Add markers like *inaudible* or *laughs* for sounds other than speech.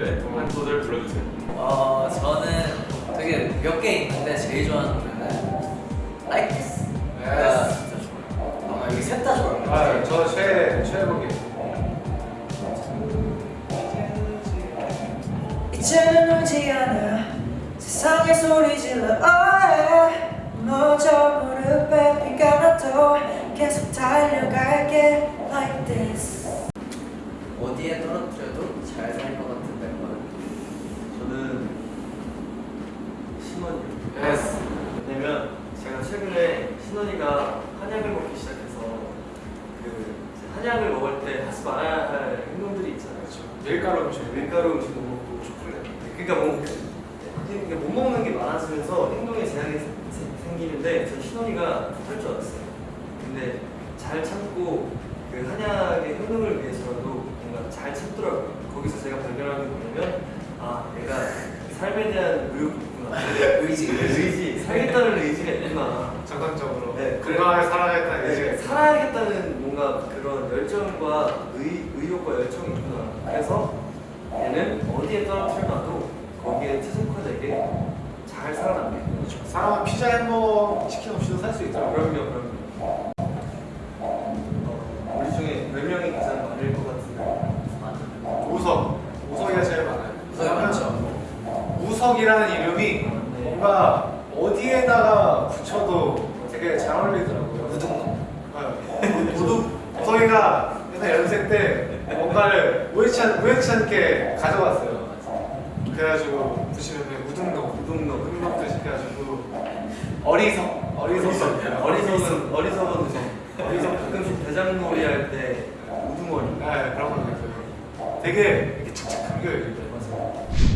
노래 한 소절 불러주세요. 어 저는 되게 몇 개 있는데 제일 좋아하는 노래는 Like This. 네. 아, 셋다 좋아요. 아저최 최애곡이. 이제는 오지 않아. 세상에 소리 질러 아, 예. 어, 너저 무릎에 비가 나도 계속 달려갈게. Like this. 어디에 떨어뜨려도 잘 살 것 같은 멤버는 저는 신원이요. Yes. 왜냐면 제가 최근에 신원이가 한약을 먹기 시작해서 그 한약을 먹을 때 하지 말아야 할 행동들이 있잖아요. 그렇죠. 밀가루 음식. 밀가루 음식도 먹고 초콜릿. 그러니까 뭐 그러니까 못 먹는 게 많아지면서 행동에 제약이 생기는데 저 신원이가 할 줄 알았어요. 근데 잘 참고 그 한약의 효능을 위해서라도 뭔가 잘 참더라고요. 거기서 제가 발견한 게 뭐냐면 아 내가 삶에 대한 의욕이 있구나. *laughs* 의지. 의지, 살겠다는 의지가 있구나. 정상적으로. 네. 건강하게 살아야겠다는 네, 의지가. 살아야겠다는 뭔가 그런 열정과 의, 의욕과 열정이 있구나. 그래서 얘는 어디에 떨어뜨려놔도 거기에 최적화되게 잘 살아남게. 사람은 피자 햄버거 치킨 없이도 살수 아, 있더라고요. 그럼요, 그럼요. 어, 우리 중에 몇 명이 가장 많을 것 같은데. 우석. 우석이가 제일 많아요. 우석이 많죠. 우석이라는 이름이 뭔가 어디에다가 붙여도 되게 잘 어울리더라고요. 우등놈. 네. 도둑. 우석이가 옛날 연습 때 뭔가를 우연치, 않, 우연치 않게 가져왔어요. 그래가지고 붙이면 우등놈, 우등놈, 흠박도 시켜가지고 어리석, 어리석, 어리석은 어리석은 어리석 가끔씩 대장놀이 할 때 우두머리. 네, 그런 거 있어요. 되게 이렇게 착착 감겨요, 이렇게. 맞아.